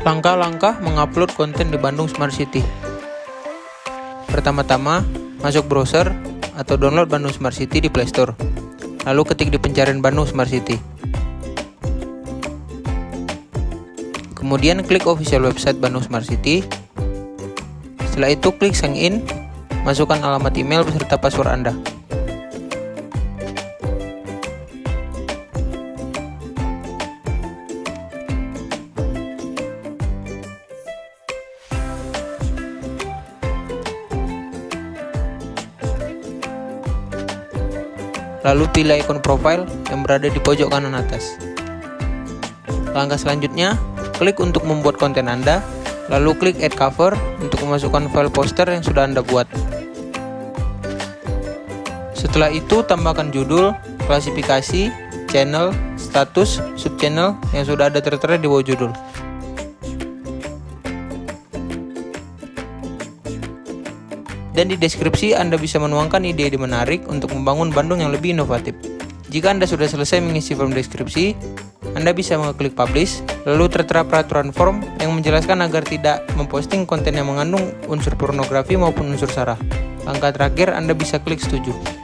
Langkah-langkah mengupload konten di Bandung Smart City. Pertama-tama, masuk browser atau download Bandung Smart City di Play Store. Lalu ketik di pencarian Bandung Smart City. Kemudian klik official website Bandung Smart City. Setelah itu klik sign in, masukkan alamat email beserta password Anda. Lalu pilih ikon profile yang berada di pojok kanan atas. Langkah selanjutnya, klik untuk membuat konten Anda, lalu klik add cover untuk memasukkan file poster yang sudah Anda buat. Setelah itu, tambahkan judul, klasifikasi, channel, status, subchannel yang sudah ada tertera di bawah judul. Dan di deskripsi Anda bisa menuangkan ide-ide menarik untuk membangun Bandung yang lebih inovatif. Jika Anda sudah selesai mengisi form deskripsi, Anda bisa mengklik publish, lalu tertera peraturan form yang menjelaskan agar tidak memposting konten yang mengandung unsur pornografi maupun unsur sara. Langkah terakhir Anda bisa klik setuju.